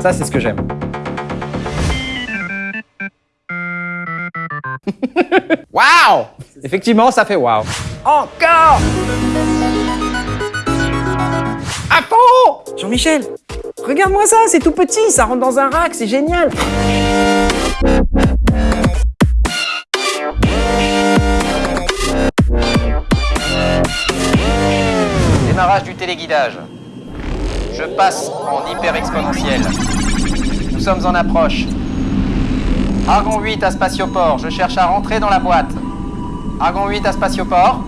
Ça, c'est ce que j'aime. Waouh Effectivement, ça fait waouh. Encore À fond Jean-Michel, regarde-moi ça, c'est tout petit, ça rentre dans un rack, c'est génial Démarrage du téléguidage. Je passe en hyper exponentiel. Nous sommes en approche. Argon 8 à Spatioport, je cherche à rentrer dans la boîte. Argon 8 à Spatioport.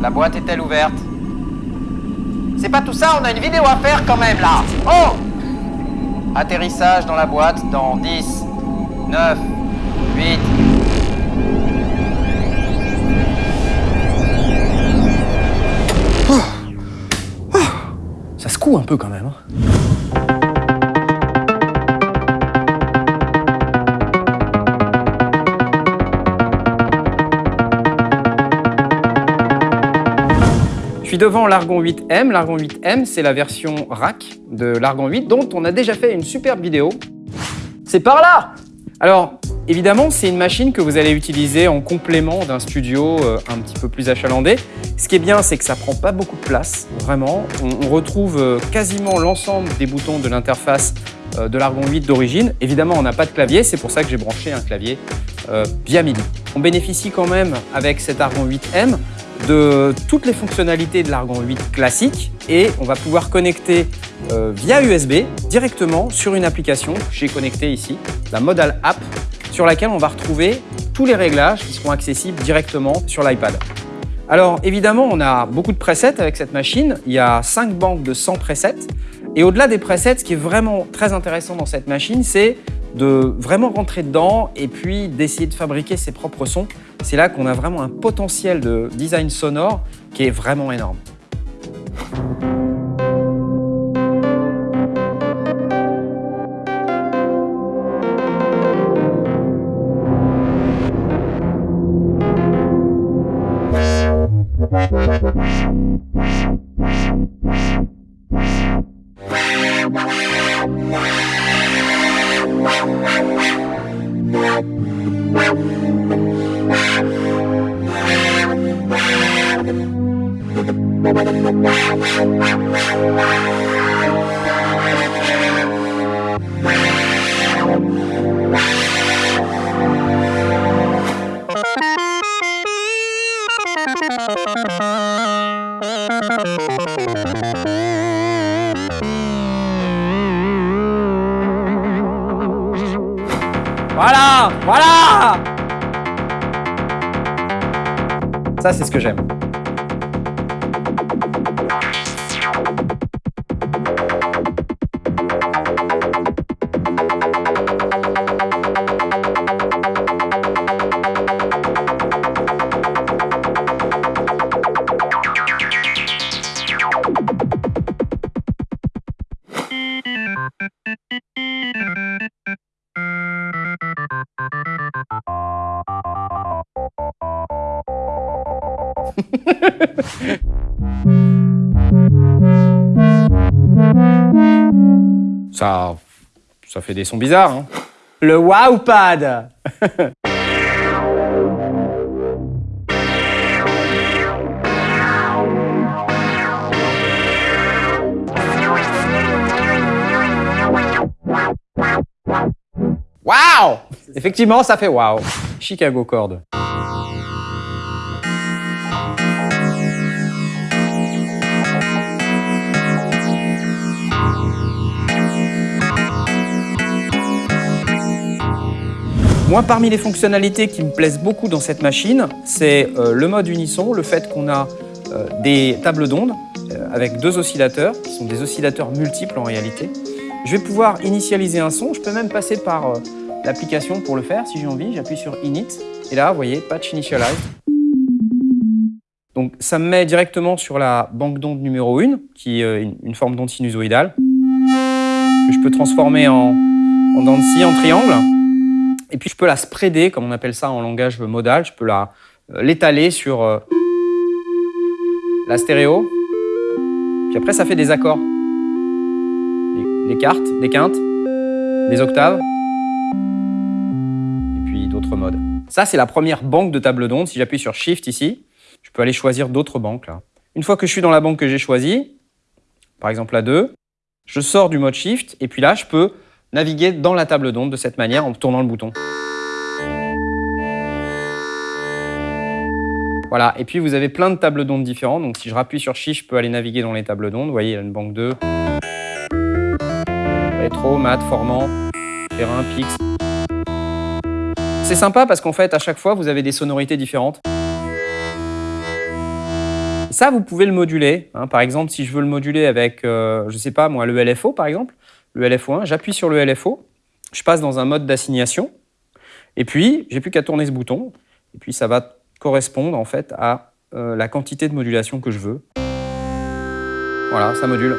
La boîte est-elle ouverte? C'est pas tout ça, on a une vidéo à faire quand même là. Oh Atterrissage dans la boîte dans 10, 9, 8. Un peu quand même. hein. Je suis devant l'Argon 8M. L'Argon 8M, c'est la version rack de l'Argon 8 dont on a déjà fait une superbe vidéo. C'est par là Alors, évidemment, c'est une machine que vous allez utiliser en complément d'un studio euh, un petit peu plus achalandé. Ce qui est bien, c'est que ça prend pas beaucoup de place, vraiment. On, retrouve euh, quasiment l'ensemble des boutons de l'interface euh, de l'Argon 8 d'origine. Évidemment, on n'a pas de clavier, c'est pour ça que j'ai branché un clavier via MIDI. On bénéficie quand même, avec cet Argon 8M, de toutes les fonctionnalités de l'Argon 8 classique et on va pouvoir connecter euh, via USB directement sur une application que j'ai connectée ici, la Modal App, sur laquelle on va retrouver tous les réglages qui seront accessibles directement sur l'iPad. Alors évidemment, on a beaucoup de presets avec cette machine. Il y a 5 banques de 100 presets. Et au-delà des presets, ce qui est vraiment très intéressant dans cette machine, c'est de vraiment rentrer dedans et puis d'essayer de fabriquer ses propres sons. C'est là qu'on a vraiment un potentiel de design sonore qui est vraiment énorme. Voilà Voilà Ça, c'est ce que j'aime. Ça, ça fait des sons bizarres. Hein. Le Wowpad Wow Effectivement, ça fait wow. Chicago Chord. Moi, parmi les fonctionnalités qui me plaisent beaucoup dans cette machine, c'est euh, le mode unisson, le fait qu'on a euh, des tables d'ondes euh, avec deux oscillateurs, qui sont des oscillateurs multiples en réalité. Je vais pouvoir initialiser un son, je peux même passer par l'application pour le faire si j'ai envie. J'appuie sur Init et là, vous voyez, Patch Initialize. Donc ça me met directement sur la banque d'ondes numéro 1, qui est une, une forme d'onde sinusoïdale, que je peux transformer en, en dents de scie, en triangle. Et puis je peux la spreader, comme on appelle ça en langage modal, je peux euh, l'étaler sur euh, la stéréo. Puis après, ça fait des accords. Des, des cartes, des quintes. des octaves, et puis d'autres modes. Ça, c'est la première banque de table d'onde. Si j'appuie sur Shift ici, je peux aller choisir d'autres banques. Là. Une fois que je suis dans la banque que j'ai choisie, par exemple la 2, je sors du mode Shift, et puis là, je peux naviguer dans la table d'onde de cette manière en tournant le bouton. Voilà, et puis vous avez plein de tables d'ondes différentes. Donc si je rappuie sur Shift, je peux aller naviguer dans les tables d'ondes. Vous voyez, il y a une banque 2. Rétro, mat, formant, terrain, pix. C'est sympa parce qu'en fait, à chaque fois, vous avez des sonorités différentes. Vous pouvez le moduler. Hein. Par exemple, si je veux le moduler avec, euh, je sais pas moi, le LFO par exemple, le LFO1, j'appuie sur le LFO, je passe dans un mode d'assignation, et puis j'ai plus qu'à tourner ce bouton, et puis ça va correspondre en fait à euh, la quantité de modulation que je veux. Voilà, ça module.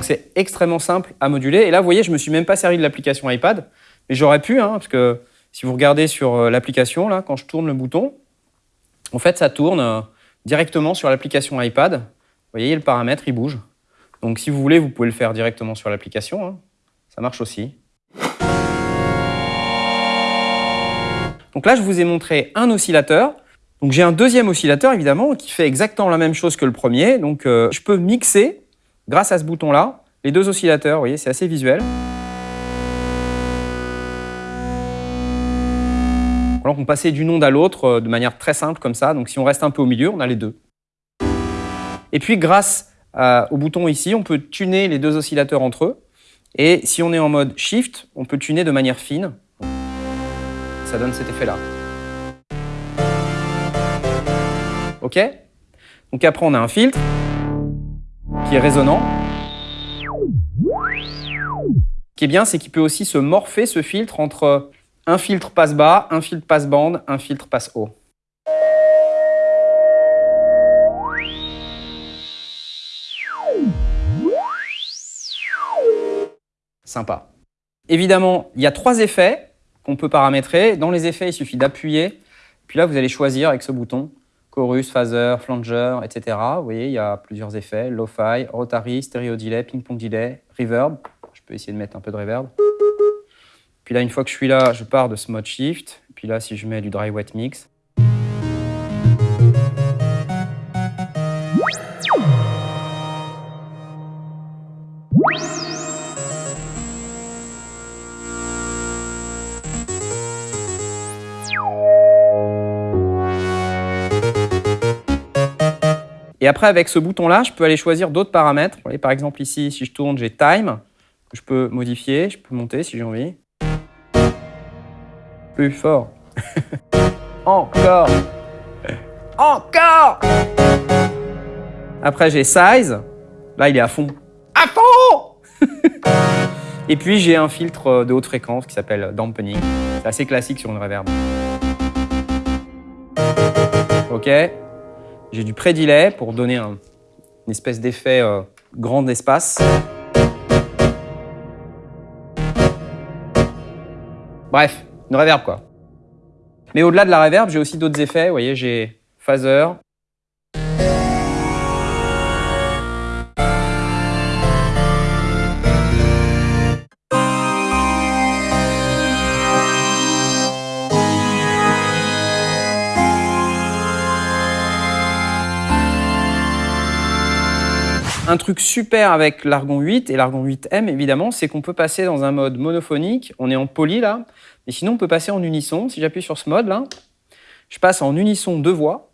C'est extrêmement simple à moduler. Et là, vous voyez, je me suis même pas servi de l'application iPad, mais j'aurais pu, hein, parce que si vous regardez sur euh, l'application, là, quand je tourne le bouton, en fait, ça tourne euh, directement sur l'application iPad. Vous voyez, le paramètre, il bouge. Donc, si vous voulez, vous pouvez le faire directement sur l'application. Hein. Ça marche aussi. Donc là, je vous ai montré un oscillateur. Donc j'ai un deuxième oscillateur, évidemment, qui fait exactement la même chose que le premier. Donc euh, je peux mixer, grâce à ce bouton-là, les deux oscillateurs. Vous voyez, c'est assez visuel. Alors on passait d'une onde à l'autre euh, de manière très simple comme ça. Donc si on reste un peu au milieu, on a les deux. Et puis grâce euh, au bouton ici, on peut tuner les deux oscillateurs entre eux. Et si on est en mode Shift, on peut tuner de manière fine ça donne cet effet-là. OK? Donc après, on a un filtre qui est résonnant. Ce qui est bien, c'est qu'il peut aussi se morpher, ce filtre, entre un filtre passe bas, un filtre passe bande, un filtre passe haut. Sympa. Évidemment, il y a trois effets qu'on peut paramétrer. Dans les effets, il suffit d'appuyer. Puis là, vous allez choisir avec ce bouton chorus, phaser, flanger, etc. Vous voyez, il y a plusieurs effets. Lo-fi, rotary, stereo delay, ping-pong delay, reverb. Je peux essayer de mettre un peu de reverb. Puis là, une fois que je suis là, je pars de ce mode shift. Puis là, si je mets du dry wet mix, Et après, avec ce bouton-là, je peux aller choisir d'autres paramètres. par exemple, ici, si je tourne, j'ai Time, que je peux modifier, je peux monter si j'ai envie. Plus fort. Encore. Encore. Après, j'ai Size. Là, il est à fond. À fond Et puis, j'ai un filtre de haute fréquence qui s'appelle Dampening. C'est assez classique sur une reverb. OK j'ai du pré-delay pour donner un, une espèce d'effet euh, grand espace. Bref, une reverb quoi. Mais au-delà de la reverb, j'ai aussi d'autres effets. Vous voyez, j'ai phaser, Un truc super avec l'Argon 8 et l'Argon 8M, évidemment, c'est qu'on peut passer dans un mode monophonique. On est en poly, là. Mais sinon, on peut passer en unisson. Si j'appuie sur ce mode, là, je passe en unisson deux voix.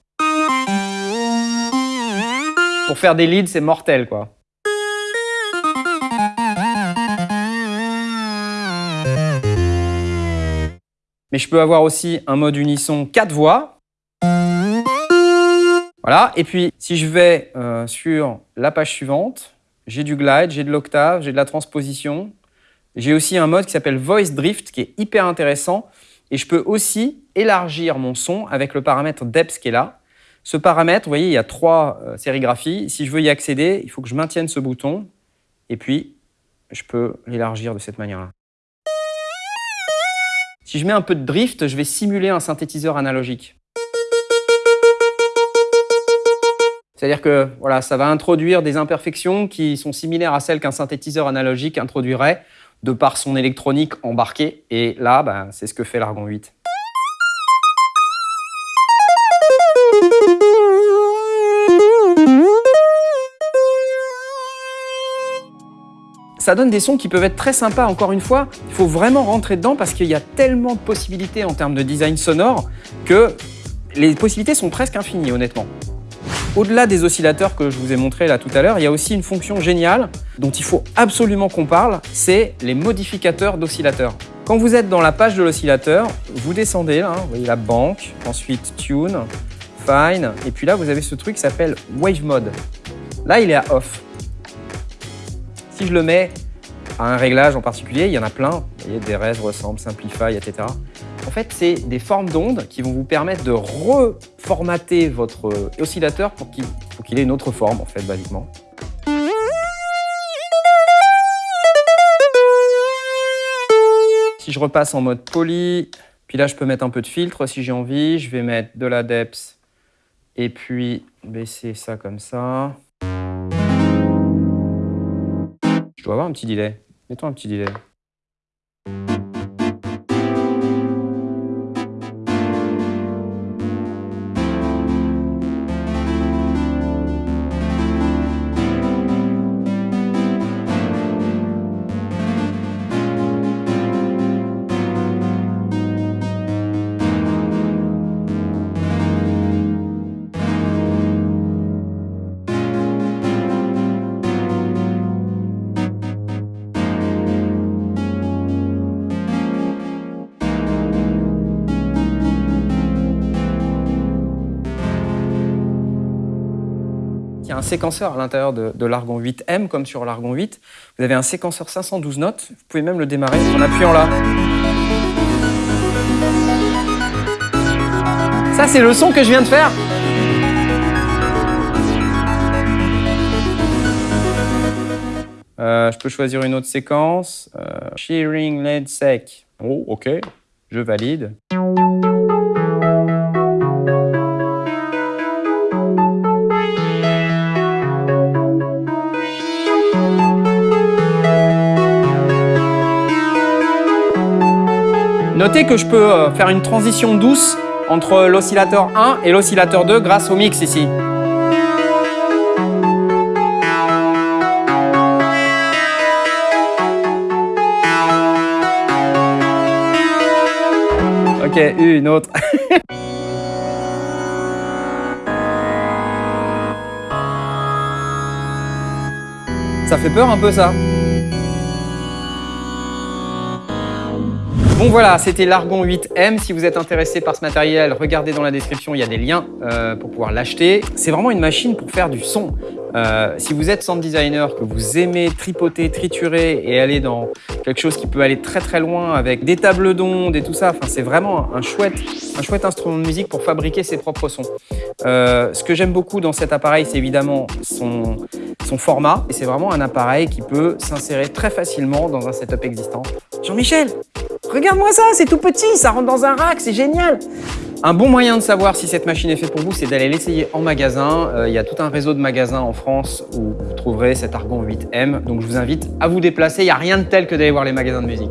Pour faire des leads, c'est mortel, quoi. Mais je peux avoir aussi un mode unisson quatre voix. Voilà, et puis si je vais euh, sur la page suivante, j'ai du glide, j'ai de l'octave, j'ai de la transposition. J'ai aussi un mode qui s'appelle Voice Drift qui est hyper intéressant. Et je peux aussi élargir mon son avec le paramètre depth qui est là. Ce paramètre, vous voyez, il y a trois euh, sérigraphies. Si je veux y accéder, il faut que je maintienne ce bouton. Et puis, je peux l'élargir de cette manière-là. Si je mets un peu de drift, je vais simuler un synthétiseur analogique. C'est-à-dire que voilà, ça va introduire des imperfections qui sont similaires à celles qu'un synthétiseur analogique introduirait de par son électronique embarquée. Et là, ben, c'est ce que fait l'Argon 8. ça donne des sons qui peuvent être très sympas. Encore une fois, il faut vraiment rentrer dedans parce qu'il y a tellement de possibilités en termes de design sonore que les possibilités sont presque infinies, honnêtement. Au-delà des oscillateurs que je vous ai montré là tout à l'heure, il y a aussi une fonction géniale dont il faut absolument qu'on parle, c'est les modificateurs d'oscillateurs. Quand vous êtes dans la page de l'oscillateur, vous descendez, là, vous voyez la banque, ensuite Tune, Fine, et puis là vous avez ce truc qui s'appelle Wave Mode. Là il est à Off. Si je le mets à un réglage en particulier, il y en a plein, vous voyez, des res, ressemble, simplify, etc. En fait, c'est des formes d'ondes qui vont vous permettre de reformater votre oscillateur pour qu'il ait une autre forme, en fait, basiquement. Si je repasse en mode poly, puis là, je peux mettre un peu de filtre si j'ai envie. Je vais mettre de la depth et puis baisser ça comme ça. Je dois avoir un petit delay. Mettons un petit delay. Y a un séquenceur à l'intérieur de, l'Argon 8M, comme sur l'Argon 8. Vous avez un séquenceur 512 notes. Vous pouvez même le démarrer en appuyant là. Ça, c'est le son que je viens de faire. Euh, je peux choisir une autre séquence. Euh, shearing lead sec. Oh, ok. Je valide. Que je peux euh, faire une transition douce entre l'oscillateur 1 et l'oscillateur 2 grâce au mix ici. Ok, une autre. ça fait peur un peu ça Bon voilà, c'était l'Argon 8M. Si vous êtes intéressé par ce matériel, regardez dans la description, il y a des liens euh, pour pouvoir l'acheter. C'est vraiment une machine pour faire du son. Euh, si vous êtes sound designer, que vous aimez tripoter, triturer et aller dans quelque chose qui peut aller très très loin avec des tables d'ondes et tout ça, c'est vraiment un chouette, un chouette instrument de musique pour fabriquer ses propres sons. Euh, ce que j'aime beaucoup dans cet appareil, c'est évidemment son, son format. Et c'est vraiment un appareil qui peut s'insérer très facilement dans un setup existant. Jean-Michel, Regarde-moi ça, c'est tout petit, ça rentre dans un rack, c'est génial un bon moyen de savoir si cette machine est faite pour vous, c'est d'aller l'essayer en magasin. Euh, il y a tout un réseau de magasins en France où vous trouverez cet Argon 8M. Donc je vous invite à vous déplacer. Il n'y a rien de tel que d'aller voir les magasins de musique.